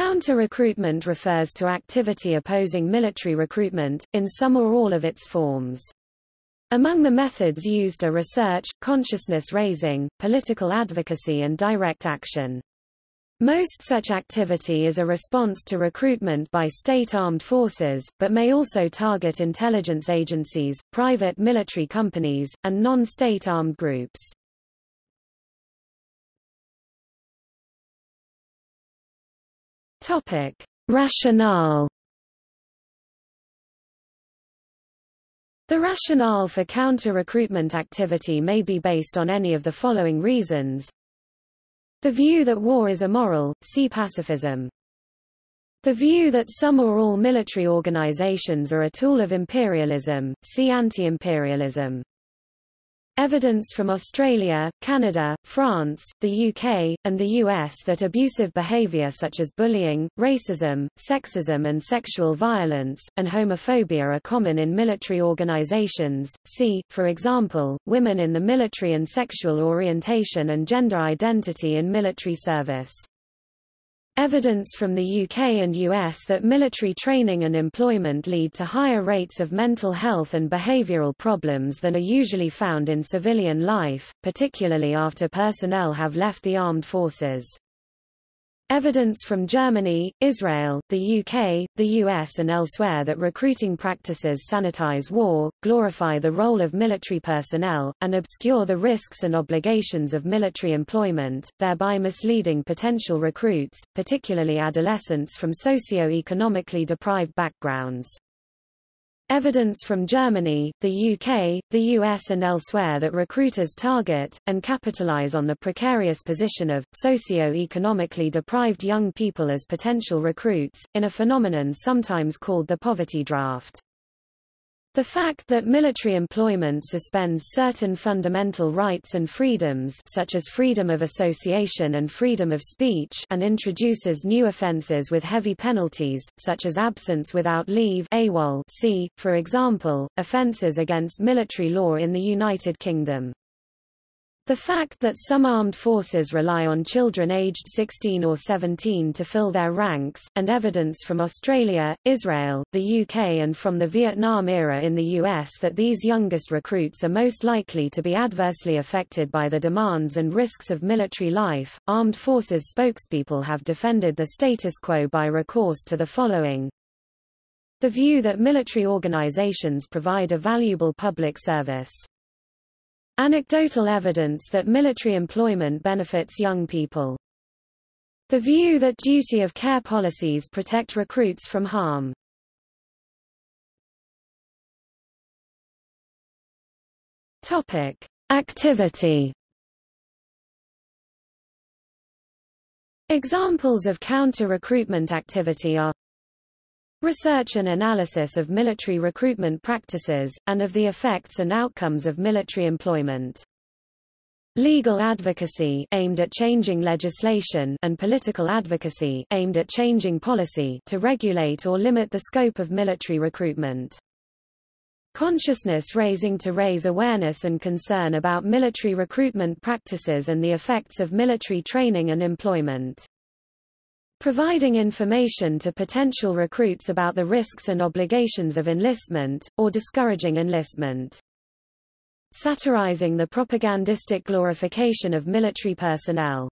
Counter-recruitment refers to activity opposing military recruitment, in some or all of its forms. Among the methods used are research, consciousness raising, political advocacy and direct action. Most such activity is a response to recruitment by state armed forces, but may also target intelligence agencies, private military companies, and non-state armed groups. Topic: Rationale The rationale for counter-recruitment activity may be based on any of the following reasons. The view that war is immoral, see pacifism. The view that some or all military organizations are a tool of imperialism, see anti-imperialism. Evidence from Australia, Canada, France, the UK, and the US that abusive behavior such as bullying, racism, sexism and sexual violence, and homophobia are common in military organizations. See, for example, women in the military and sexual orientation and gender identity in military service. Evidence from the UK and US that military training and employment lead to higher rates of mental health and behavioral problems than are usually found in civilian life, particularly after personnel have left the armed forces. Evidence from Germany, Israel, the UK, the US and elsewhere that recruiting practices sanitize war, glorify the role of military personnel, and obscure the risks and obligations of military employment, thereby misleading potential recruits, particularly adolescents from socio-economically deprived backgrounds. Evidence from Germany, the UK, the US and elsewhere that recruiters target, and capitalize on the precarious position of, socio-economically deprived young people as potential recruits, in a phenomenon sometimes called the poverty draft. The fact that military employment suspends certain fundamental rights and freedoms such as freedom of association and freedom of speech and introduces new offences with heavy penalties, such as absence without leave AWOL see, for example, offences against military law in the United Kingdom. The fact that some armed forces rely on children aged 16 or 17 to fill their ranks, and evidence from Australia, Israel, the UK and from the Vietnam era in the US that these youngest recruits are most likely to be adversely affected by the demands and risks of military life. Armed forces spokespeople have defended the status quo by recourse to the following. The view that military organizations provide a valuable public service. Anecdotal evidence that military employment benefits young people. The view that duty of care policies protect recruits from harm. Topic: Activity. Examples of counter-recruitment activity are Research and analysis of military recruitment practices, and of the effects and outcomes of military employment. Legal advocacy aimed at changing legislation and political advocacy aimed at changing policy to regulate or limit the scope of military recruitment. Consciousness raising to raise awareness and concern about military recruitment practices and the effects of military training and employment providing information to potential recruits about the risks and obligations of enlistment, or discouraging enlistment. Satirizing the propagandistic glorification of military personnel.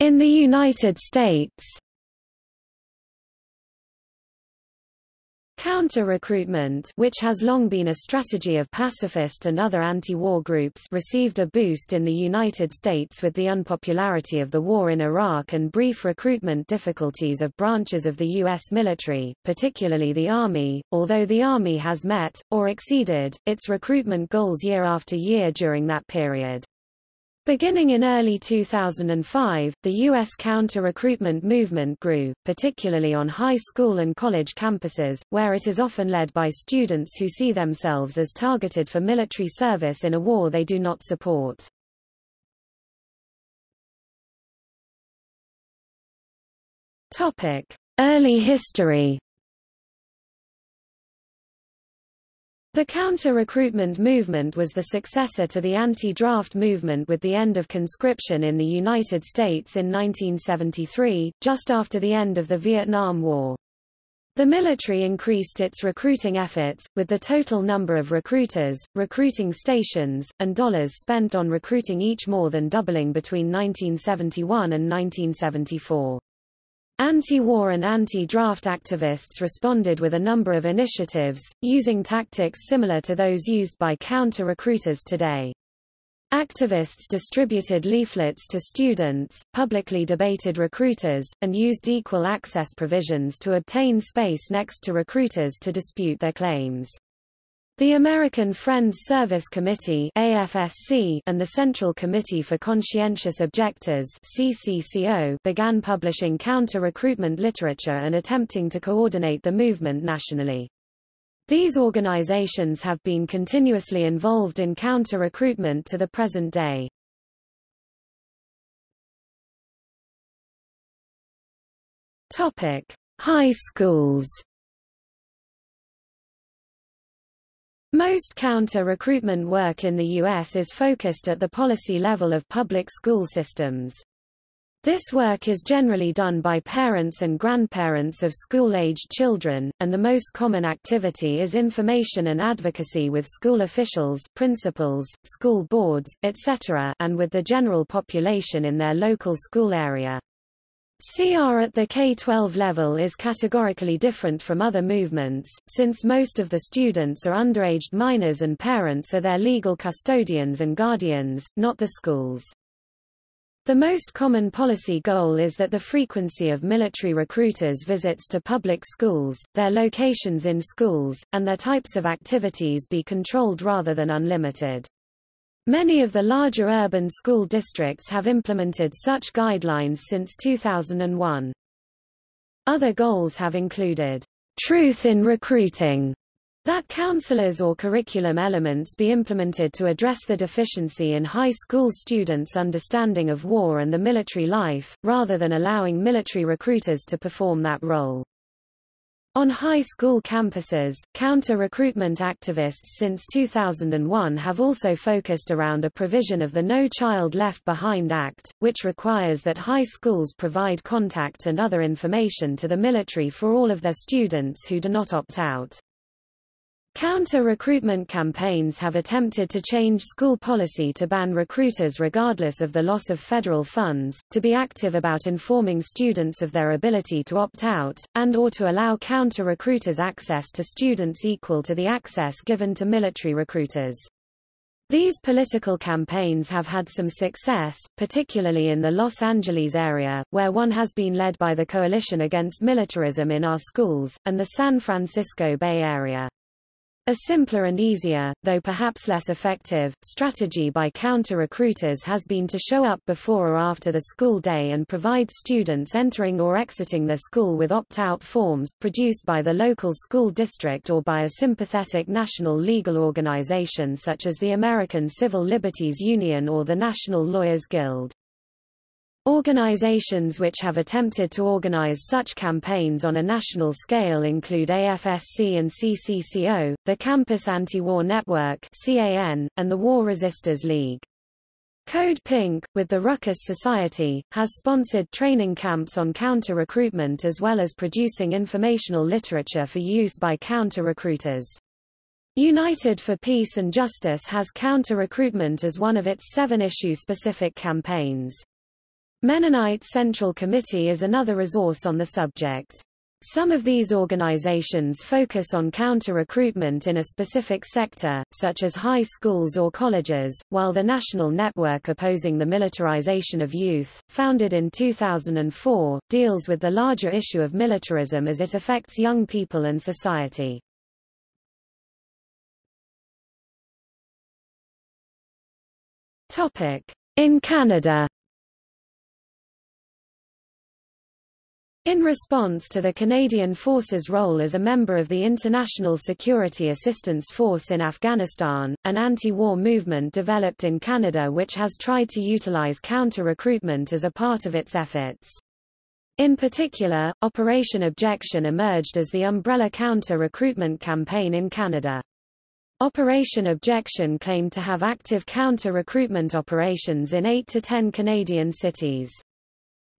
In the United States Counter-recruitment which has long been a strategy of pacifist and other anti-war groups received a boost in the United States with the unpopularity of the war in Iraq and brief recruitment difficulties of branches of the U.S. military, particularly the Army, although the Army has met, or exceeded, its recruitment goals year after year during that period. Beginning in early 2005, the U.S. counter-recruitment movement grew, particularly on high school and college campuses, where it is often led by students who see themselves as targeted for military service in a war they do not support. Early history The counter-recruitment movement was the successor to the anti-draft movement with the end of conscription in the United States in 1973, just after the end of the Vietnam War. The military increased its recruiting efforts, with the total number of recruiters, recruiting stations, and dollars spent on recruiting each more than doubling between 1971 and 1974. Anti-war and anti-draft activists responded with a number of initiatives, using tactics similar to those used by counter-recruiters today. Activists distributed leaflets to students, publicly debated recruiters, and used equal access provisions to obtain space next to recruiters to dispute their claims. The American Friends Service Committee AFSC and the Central Committee for Conscientious Objectors CCCO began publishing counter-recruitment literature and attempting to coordinate the movement nationally. These organizations have been continuously involved in counter-recruitment to the present day. Topic: High schools Most counter-recruitment work in the U.S. is focused at the policy level of public school systems. This work is generally done by parents and grandparents of school-aged children, and the most common activity is information and advocacy with school officials principals, school boards, etc. and with the general population in their local school area. CR at the K-12 level is categorically different from other movements, since most of the students are underaged minors and parents are their legal custodians and guardians, not the schools. The most common policy goal is that the frequency of military recruiters' visits to public schools, their locations in schools, and their types of activities be controlled rather than unlimited. Many of the larger urban school districts have implemented such guidelines since 2001. Other goals have included truth in recruiting, that counselors or curriculum elements be implemented to address the deficiency in high school students' understanding of war and the military life, rather than allowing military recruiters to perform that role. On high school campuses, counter-recruitment activists since 2001 have also focused around a provision of the No Child Left Behind Act, which requires that high schools provide contact and other information to the military for all of their students who do not opt out. Counter-recruitment campaigns have attempted to change school policy to ban recruiters regardless of the loss of federal funds, to be active about informing students of their ability to opt out, and or to allow counter-recruiters access to students equal to the access given to military recruiters. These political campaigns have had some success, particularly in the Los Angeles area, where one has been led by the Coalition Against Militarism in Our Schools, and the San Francisco Bay Area. A simpler and easier, though perhaps less effective, strategy by counter-recruiters has been to show up before or after the school day and provide students entering or exiting the school with opt-out forms, produced by the local school district or by a sympathetic national legal organization such as the American Civil Liberties Union or the National Lawyers Guild. Organizations which have attempted to organize such campaigns on a national scale include AFSC and CCCO, the Campus Anti-War Network CAN, and the War Resisters League. Code Pink, with the Ruckus Society, has sponsored training camps on counter-recruitment as well as producing informational literature for use by counter-recruiters. United for Peace and Justice has counter-recruitment as one of its seven-issue specific campaigns. Mennonite Central Committee is another resource on the subject. Some of these organizations focus on counter-recruitment in a specific sector, such as high schools or colleges, while the National Network Opposing the Militarization of Youth, founded in 2004, deals with the larger issue of militarism as it affects young people and society. In Canada In response to the Canadian Force's role as a member of the International Security Assistance Force in Afghanistan, an anti-war movement developed in Canada which has tried to utilize counter-recruitment as a part of its efforts. In particular, Operation Objection emerged as the umbrella counter-recruitment campaign in Canada. Operation Objection claimed to have active counter-recruitment operations in 8 to 10 Canadian cities.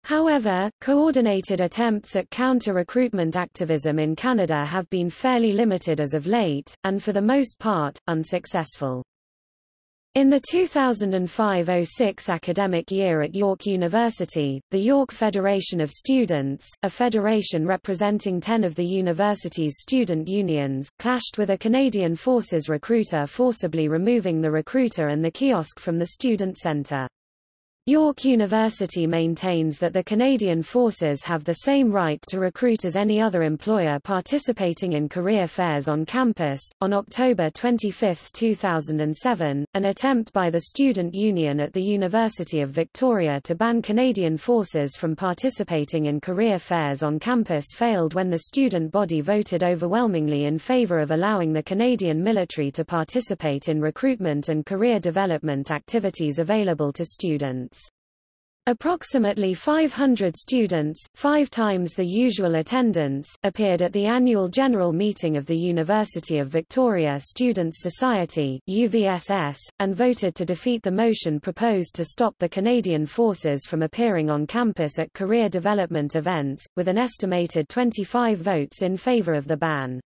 However, coordinated attempts at counter-recruitment activism in Canada have been fairly limited as of late, and for the most part, unsuccessful. In the 2005–06 academic year at York University, the York Federation of Students, a federation representing ten of the university's student unions, clashed with a Canadian Forces recruiter forcibly removing the recruiter and the kiosk from the student centre. York University maintains that the Canadian Forces have the same right to recruit as any other employer participating in career fairs on campus. On October 25, 2007, an attempt by the Student Union at the University of Victoria to ban Canadian Forces from participating in career fairs on campus failed when the student body voted overwhelmingly in favour of allowing the Canadian military to participate in recruitment and career development activities available to students. Approximately 500 students, five times the usual attendance, appeared at the annual general meeting of the University of Victoria Students' Society UVSS, and voted to defeat the motion proposed to stop the Canadian forces from appearing on campus at career development events, with an estimated 25 votes in favour of the ban.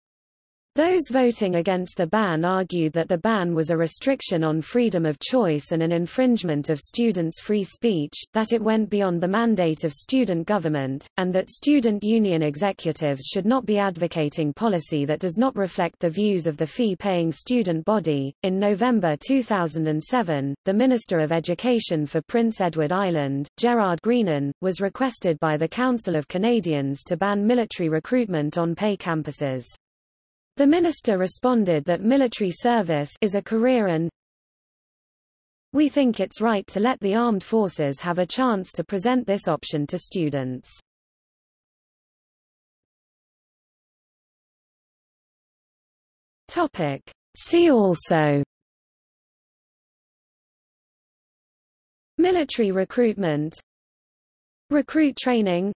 Those voting against the ban argued that the ban was a restriction on freedom of choice and an infringement of students' free speech, that it went beyond the mandate of student government, and that student union executives should not be advocating policy that does not reflect the views of the fee-paying student body. In November 2007, the Minister of Education for Prince Edward Island, Gerard Greenan, was requested by the Council of Canadians to ban military recruitment on pay campuses. The minister responded that military service is a career and we think it's right to let the armed forces have a chance to present this option to students. Topic. See also Military recruitment Recruit training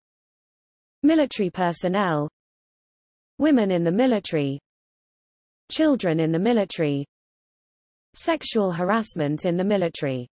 Military personnel Women in the military Children in the military Sexual harassment in the military